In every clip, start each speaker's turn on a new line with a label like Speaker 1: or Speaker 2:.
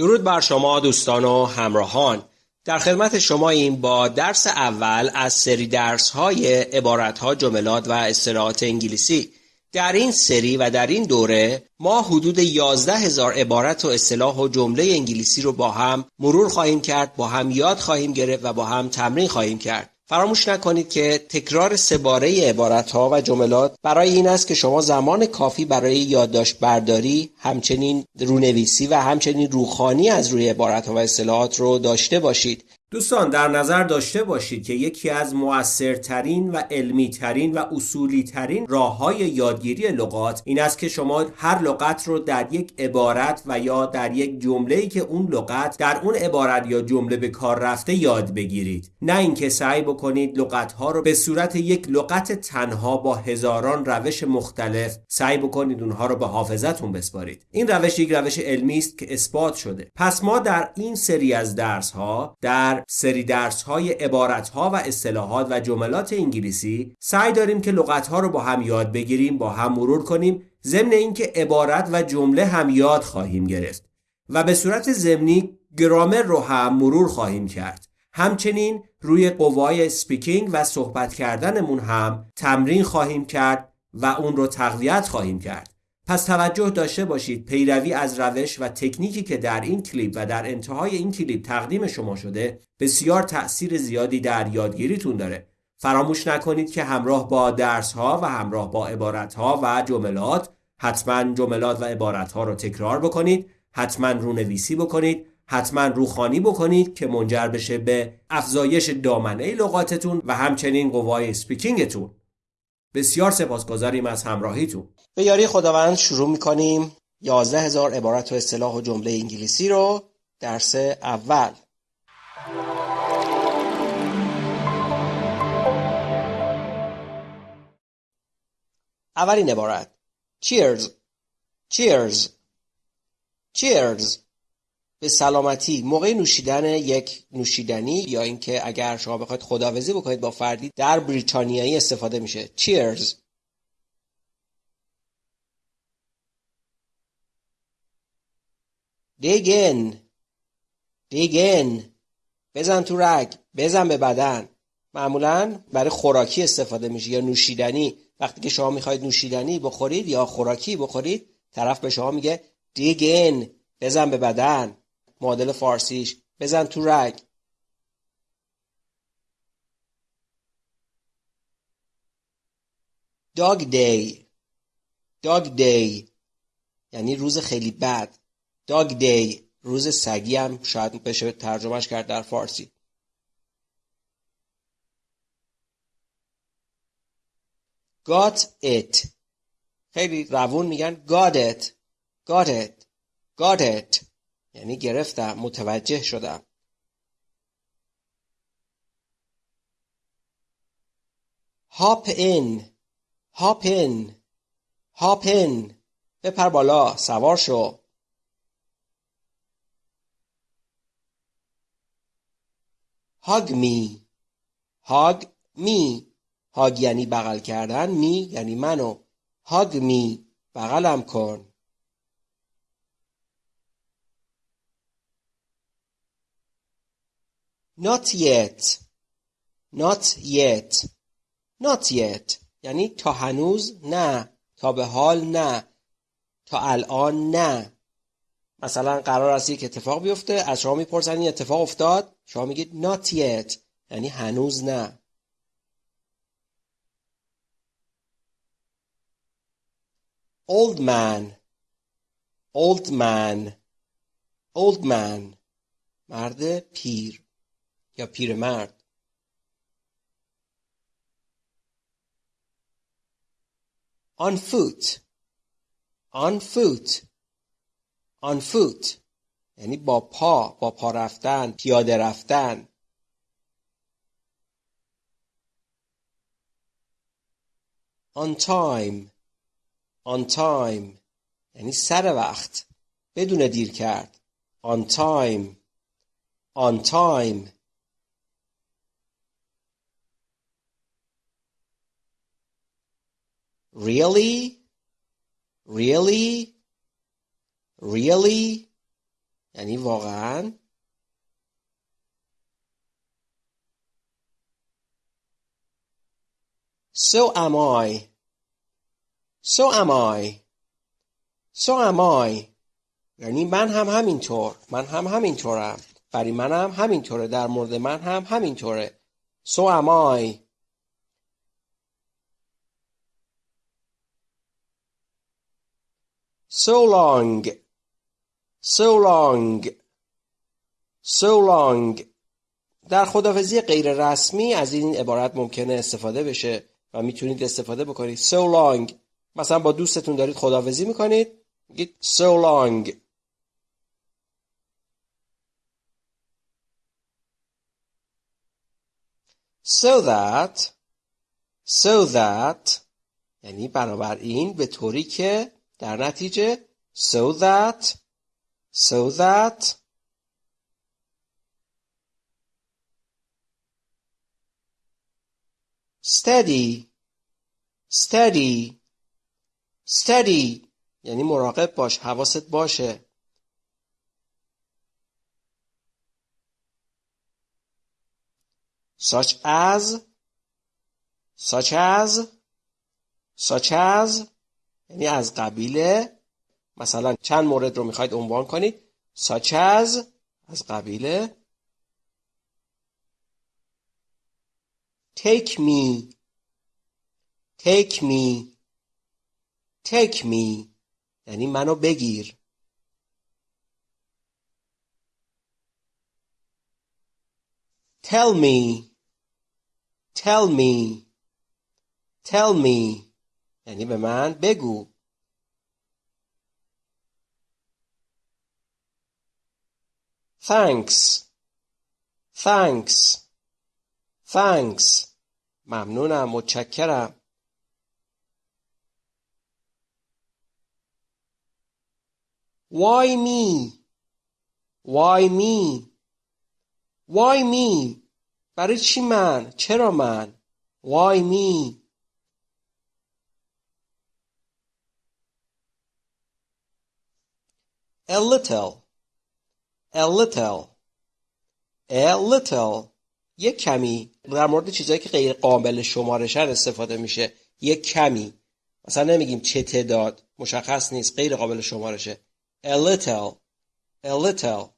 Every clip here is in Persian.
Speaker 1: درود بر شما دوستان و همراهان. در خدمت شما این با درس اول از سری درس های عبارت ها جملات و اصطلاحات انگلیسی. در این سری و در این دوره ما حدود 11 هزار عبارت و اصطلاح و جمله انگلیسی رو با هم مرور خواهیم کرد با هم یاد خواهیم گرفت و با هم تمرین خواهیم کرد. فراموش نکنید که تکرار سباره عبارت ها و جملات برای این است که شما زمان کافی برای یادداشت برداری همچنین رونویسی و همچنین روخانی از روی عبارت ها و اصطلاحات رو داشته باشید. دوستان در نظر داشته باشید که یکی از مؤثرترین و علمیترین و اصولیترین راه های یادگیری لغات این است که شما هر لغت رو در یک عبارت و یا در یک جمله ای که اون لغت در اون عبارت یا جمله به کار رفته یاد بگیرید. نه اینکه سعی بکنید لغت ها رو به صورت یک لغت تنها با هزاران روش مختلف سعی بکنید اونها رو به حافظتون بسپارید. این روش یک روش علمی است که اثبات شده. پس ما در این سری از درس ها در سری درس های عبارت ها و اصطلاحات و جملات انگلیسی سعی داریم که لغت ها رو با هم یاد بگیریم با هم مرور کنیم. ضمن اینکه عبارت و جمله هم یاد خواهیم گرفت و به صورت ضمنی گرامر رو هم مرور خواهیم کرد. همچنین روی قوای speaking و صحبت کردنمون هم تمرین خواهیم کرد و اون رو تقویت خواهیم کرد. پس توجه داشته باشید پیروی از روش و تکنیکی که در این کلیپ و در انتهای این کلیپ تقدیم شما شده بسیار تأثیر زیادی در یادگیریتون داره. فراموش نکنید که همراه با درس ها و همراه با عبارت ها و جملات حتما جملات و عبارت ها رو تکرار بکنید حتما رونویسی بکنید حتما روخانی بکنید که منجر بشه به افزایش دامنه لغاتتون و همچنین قوای سپیکینگتون. بسیار سپاسگزاریم از همراهیتون. به یاری خداوند شروع می‌کنیم. یازده هزار عبارت و اصطلاح و جمله انگلیسی رو درس اول. اولین عبارت. Cheers. Cheers. Cheers. به سلامتی. موقع نوشیدن یک نوشیدنی یا اینکه اگر شما بخواید خداوزی بکنید با فردی در بریتانیایی استفاده میشه. Cheers! دیگن. دیگن. بزن تو رگ. بزن به بدن. معمولا برای خوراکی استفاده میشه یا نوشیدنی. وقتی که شما می‌خواید نوشیدنی بخورید یا خوراکی بخورید طرف به شما میگه دیگن. بزن به بدن. معادل فارسیش. بزن تو رگ. داگ دی داگ دی یعنی روز خیلی بد. داگ دی روز سگی هم شاید بشه ترجمهش کرد در فارسی. Got it. خیلی روون میگن. Got it. Got it. Got it. یعنی گرفتم متوجه شدم. hop in hop in hop in بپر بالا سوار شو. hug me hug me hug یعنی بغل کردن می یعنی منو. hug me بغلم کن. Not yet. Not yet. Not yet. یعنی تا هنوز نه. تا به حال نه. تا الان نه. مثلا قرار است یک اتفاق بیفته از شما می‌پرسن این اتفاق افتاد. شما میگید not yet. یعنی هنوز نه. Old man. Old man. Old man. مرد پیر. یا پیرمرد. On foot. On foot. On foot. یعنی با پا با پا رفتن پیاده رفتن. On time. On time. یعنی سر وقت. بدون دیر کرد. On time. On time. Really? Really? Really? یعنی واقعا So am I. So am I. So am I. یعنی من هم همینطور. من هم همینطورم. برای من هم همینطوره. در مورد من هم همینطوره. So am I. So long. So long. So long. در خدافزی غیر رسمی از این عبارت ممکنه استفاده بشه و می‌تونید استفاده بکنید so long مثلا با دوستتون دارید خداحافظی می‌کنید میگید so long so that so that یعنی بنابراین به طوری که در نتیجه so that so that steady steady steady یعنی مراقب باش حواست باشه such as such as such as یعنی از قبیل مثلا چند مورد رو می‌خواید عنوان کنید. Such as از قبیل. Take me. Take me. Take me. یعنی منو بگیر. Tell me. Tell me. Tell me. یعنی به من بگو thanks thanks thanks ممنونم متشکرم Why me? Why me? Why me? برای چی من؟ چرا من؟ Why me? A little. A little. A little. یک کمی. در مورد چیزهایی که غیر قابل شمارشن استفاده میشه. یک کمی. مثلا نمیگیم چه تعداد. مشخص نیست. غیر قابل شمارشه. A little. A little.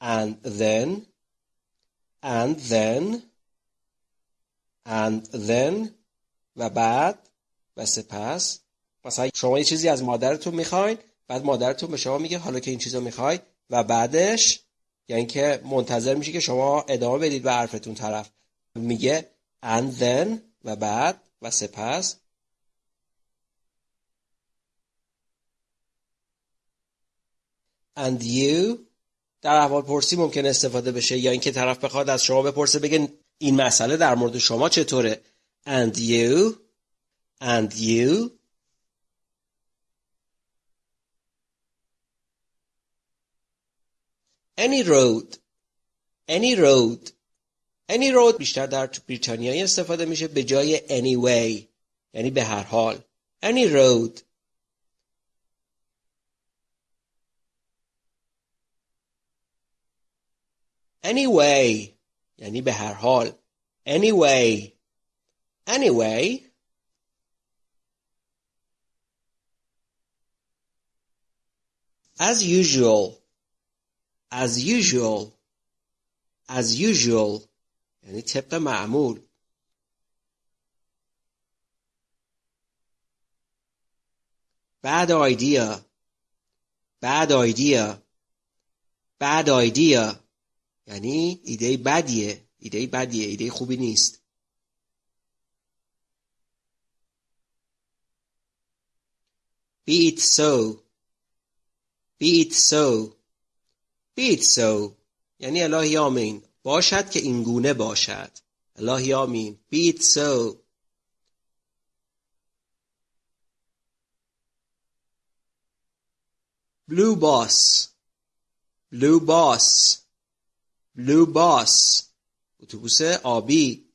Speaker 1: And then. And then. And then. و بعد. و سپس مثلا شما یه چیزی از مادرتون می‌خواین بعد مادرتون به شما میگه حالا که این چیزو می‌خوای و بعدش یعنی که منتظر میشه که شما ادامه بدید به حرفتون طرف. میگه and then و بعد و سپس. And you در احوال پرسی ممکن استفاده بشه یا اینکه طرف بخواد از شما بپرسه بگه این مسئله در مورد شما چطوره. And you and you any road any road any road بیشتر در بریتانیایی استفاده میشه به جای anyway یعنی به هر حال any road anyway یعنی به هر حال anyway anyway as usual as usual as usual یعنی طبق معمول bad idea bad idea bad idea یعنی ایده بدیه ایده بدیه ایده خوبی نیست be it so Be it so be it so یعنی الهی آمین باشد که این گونه باشد الهی آمین be it so blue boss blue boss blue bus اتوبوس آبی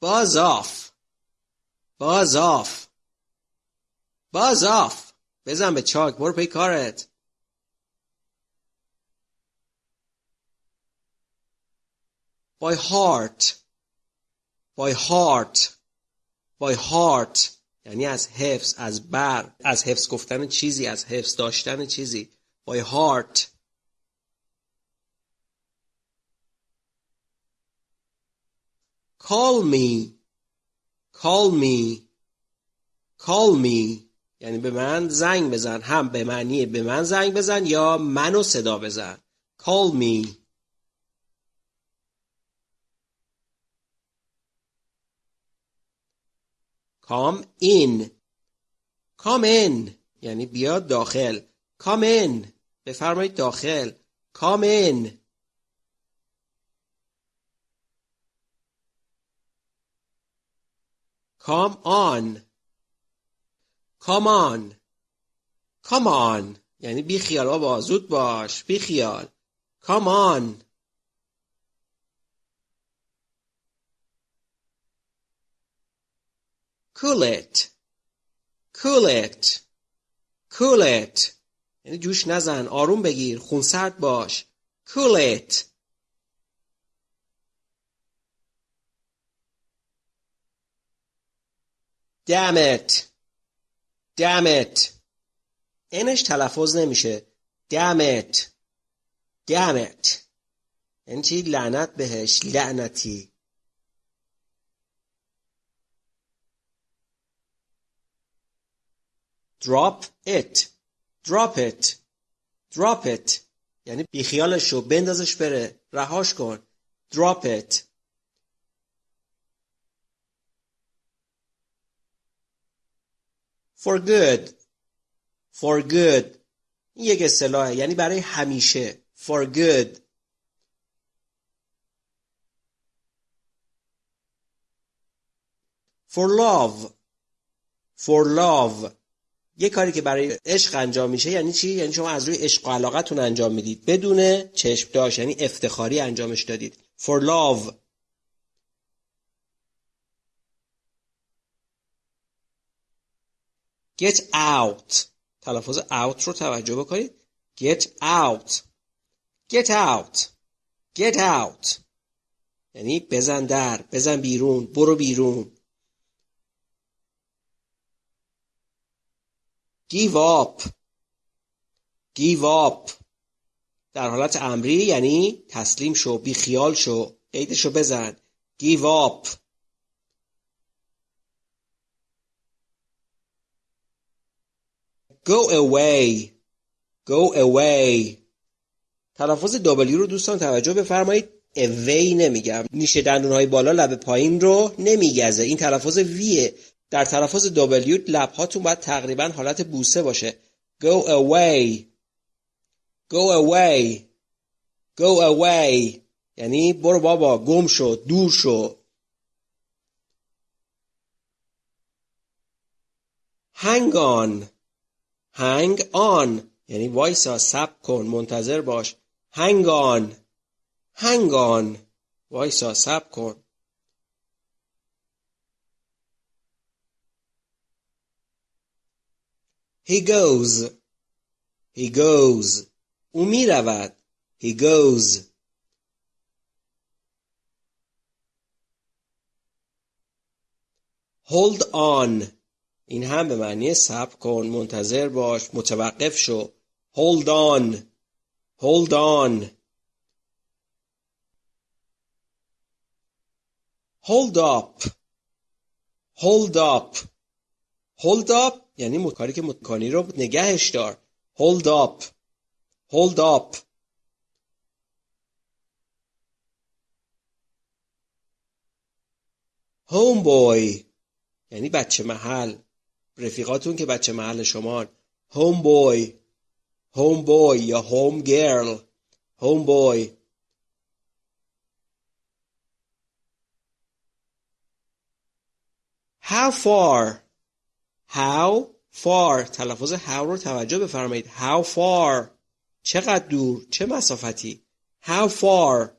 Speaker 1: buzz off buzz off buzz off بزن به چاک برو پی کارت. By heart. By heart. By heart. یعنی از حفظ از بر از حفظ گفتن چیزی از حفظ داشتن چیزی. By heart. Call me. Call me call me یعنی به من زنگ بزن. هم به معنی به من زنگ بزن یا منو صدا بزن. Call me. Come in. Come in. یعنی بیاد داخل. Come in. بفرمایید داخل. Come in. Come on. Come on. Come on. یعنی بی خیال بابا زود باش. بی خیال. Come on. Cool it. Cool it. Cool it. یعنی جوش نزن آروم بگیر خونسرد باش. Cool it. Damn it. Damn it. اینش تلفظ نمیشه. Damn it. Damn it. یعنی چی؟ لعنت بهش. لعنتی. Drop it. Drop it. Drop it. یعنی بیخیالش شو بندازش بره. رهاش کن. Drop it. For good. For good. این یک اصطلاحه. یعنی برای همیشه. For good. For love. For love. یه کاری که برای عشق انجام میشه یعنی چی؟ یعنی شما از روی عشق و علاقتون انجام می‌دید. بدون چشم داشت. یعنی افتخاری انجامش دادید. For love. Get out. تلفظ out رو توجه بکنید. Get out. Get out. Get out. یعنی بزن در بزن بیرون برو بیرون. Give up. Give up. در حالت امری یعنی تسلیم شو بی خیال شو قیدشو بزن. Give up. Go away. Go away. تلفظ W رو دوستان توجه بفرمایید. Away نمیگم. نیشه دندون های بالا لب پایین رو نمیگزه. این تلفظ ویه در تلفظ W لبهاتون باید تقریبا حالت بوسه باشه. Go away. Go away. Go away. یعنی برو بابا گم شو دور شو. Hang on. hang on یعنی وایسا سب کن منتظر باش hang on hang on وایسا سب کن He goes. He goes. او می رود. He goes. Hold on. این هم به معنی صبر کن منتظر باش متوقف شو. Hold on. Hold on. Hold up. Hold up. Hold up یعنی کاری که مکانی رو نگهش دار. Hold up. Hold up. Homeboy. یعنی بچه محل. رفیقاتون که بچه محل شما homeboy homeboy یا home girl homeboy how far How far تلفظ how رو توجه بفرمایید How far چقدر دور چه مسافتی How far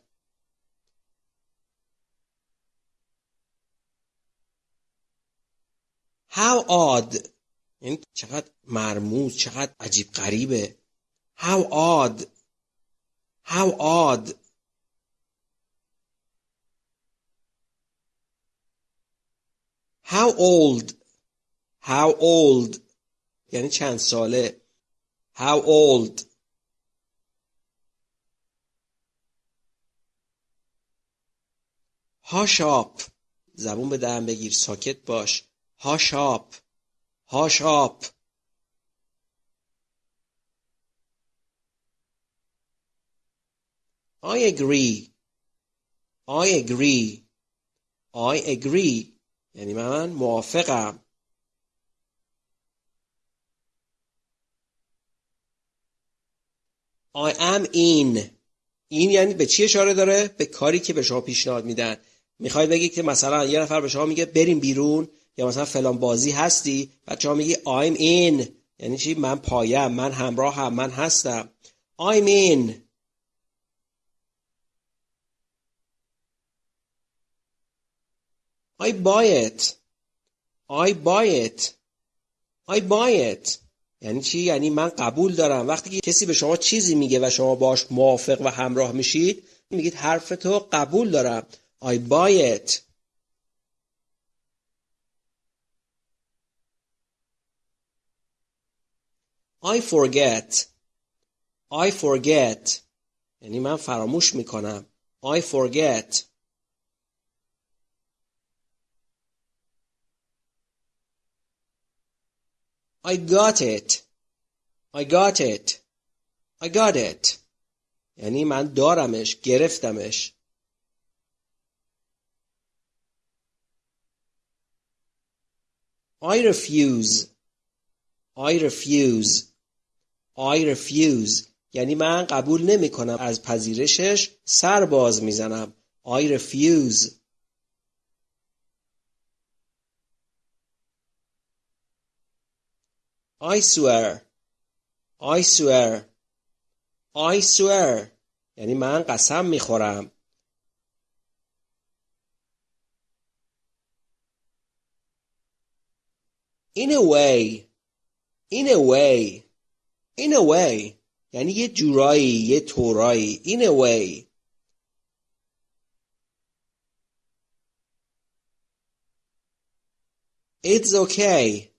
Speaker 1: How odd. یعنی چقدر مرموز چقدر عجیب غریبه. How odd. How odd. How old. How old. یعنی چند ساله. How old. Up. زبون به دهن بگیر. ساکت باش. Hush up Hush up I agree. I agree. I agree. یعنی من موافقم. I am in. این یعنی به چی اشاره داره؟ به کاری که به شما پیشنهاد میدن. می‌خوای بگی که مثلا یه نفر به شما میگه بریم بیرون. یا مثلا فلان بازی هستی؟ بعد شما میگی I'm in. یعنی چی؟ من پایم. من همراه هم. من هستم. I'm in. I buy it. I buy it. I buy it. یعنی چی؟ یعنی من قبول دارم. وقتی که کسی به شما چیزی میگه و شما باش موافق و همراه میشید میگید حرف تو قبول دارم. I buy it. I forget I forget یعنی من فراموش میکنم I forget I got it I got it I got it یعنی من دارمش گرفتمش I refuse I refuse I refuse. یعنی من قبول نمی کنم از پذیرشش سر باز می‌زنم. I refuse. I swear. I swear. I swear. یعنی من قسم می‌خورم. In a way. In a way. In a way یعنی یه جورایی یه طورایی In a way It's okay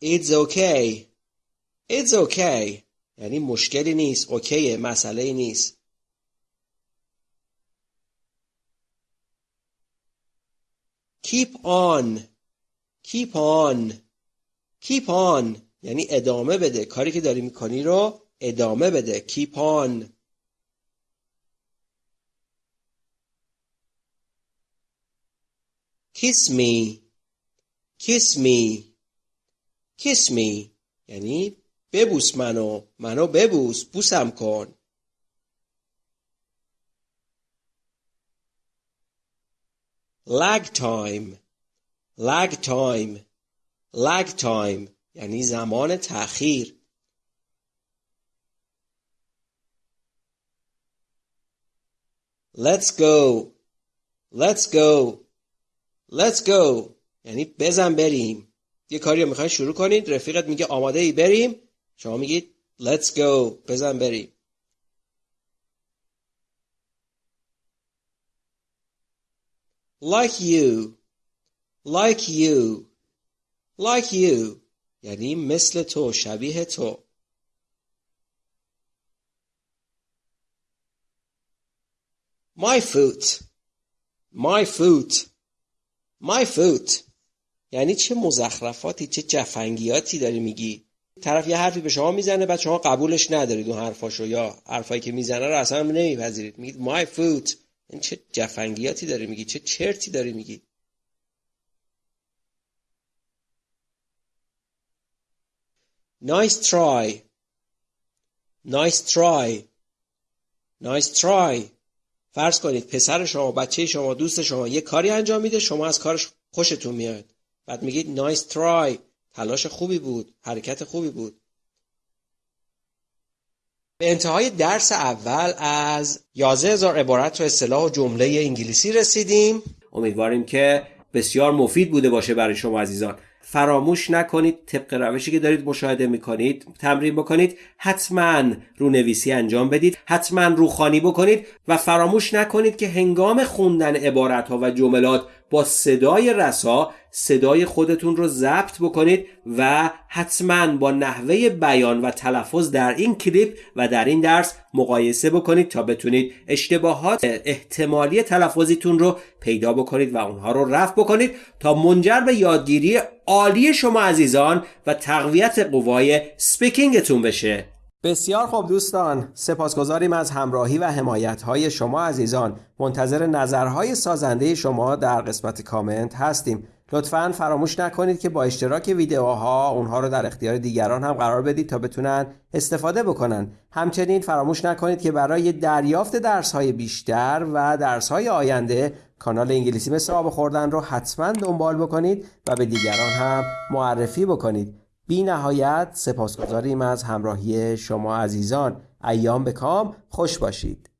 Speaker 1: It's okay It's okay یعنی مشکلی نیست اوکیه مسئله نیست Keep on Keep on Keep on یعنی ادامه بده. کاری که داری می‌کنی رو ادامه بده. Keep on. Kiss me. Kiss me. Kiss me. یعنی ببوس منو. منو ببوس. بوسم کن. Lag time. Lag time. Lag time. یعنی زمان تأخیر. Let's go. Let's go. Let's go. یعنی بزن بریم. یه کاری رو می‌خواین شروع کنید. رفیقت میگه آماده ای بریم. شما میگید let's go. بزن بریم. Like you. Like you. Like you. یعنی مثل تو شبیه تو. My foot. My foot. My foot. یعنی چه مزخرفاتی چه جفنگیاتی داری میگی؟ طرف یه حرفی به شما می‌زنه بعد شما قبولش ندارید اون حرفاشو یا حرفایی که می‌زنه رو اصلا نمیپذیرید. میگید my foot. این چه جفنگیاتی داری میگی؟ چه چرتی داری میگی؟ Nice try. Nice try. Nice try. فرض کنید پسر شما بچه شما دوست شما یه کاری انجام میده شما از کارش خوشتون میاد. بعد میگید نایس ترای تلاش خوبی بود حرکت خوبی بود. به انتهای درس اول از یازه هزار عبارت و اصطلاح و جمله انگلیسی رسیدیم. امیدواریم که بسیار مفید بوده باشه برای شما عزیزان. فراموش نکنید طبق روشی که دارید مشاهده می‌کنید تمرین بکنید حتما رونویسی انجام بدید حتما روخانی بکنید و فراموش نکنید که هنگام خوندن عبارت ها و جملات با صدای رسا صدای خودتون رو ضبط بکنید و حتما با نحوه بیان و تلفظ در این کلیپ و در این درس مقایسه بکنید تا بتونید اشتباهات احتمالی تلفظیتون رو پیدا بکنید و اونها رو رفع بکنید تا منجر به یادگیری عالی شما عزیزان و تقویت قوای سپیکینگتون بشه. بسیار خوب دوستان سپاسگزاریم از همراهی و حمایت های شما عزیزان. منتظر نظرهای سازنده شما در قسمت کامنت هستیم. لطفا فراموش نکنید که با اشتراک ویدیوها اونها رو در اختیار دیگران هم قرار بدید تا بتونن استفاده بکنن. همچنین فراموش نکنید که برای دریافت درس های بیشتر و درس های آینده کانال انگلیسی مثل آب خوردن رو حتما دنبال بکنید و به دیگران هم معرفی بکنید. بی نهایت سپاسگزاریم از همراهی شما عزیزان. ایام به کام. خوش باشید.